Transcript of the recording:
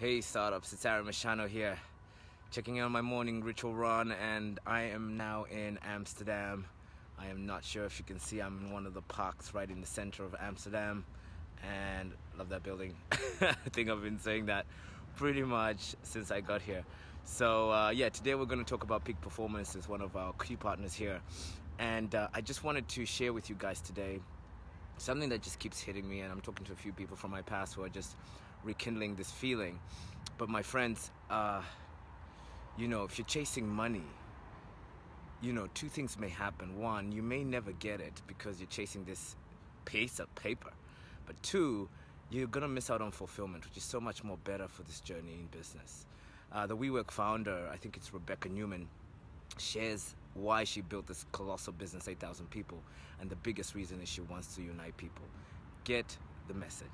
Hey startups, it's Aaron Machano here, checking in on my morning ritual run and I am now in Amsterdam. I am not sure if you can see I'm in one of the parks right in the center of Amsterdam and love that building. I think I've been saying that pretty much since I got here. So uh, yeah, today we're going to talk about Peak Performance as one of our key partners here. And uh, I just wanted to share with you guys today something that just keeps hitting me and I'm talking to a few people from my past who are just rekindling this feeling. But my friends, uh, you know, if you're chasing money, you know, two things may happen. One, you may never get it because you're chasing this piece of paper. But two, you're gonna miss out on fulfillment, which is so much more better for this journey in business. Uh, the WeWork founder, I think it's Rebekah Neumann, shares why she built this colossal business, 8,000 people, and the biggest reason is she wants to unite people. Get the message.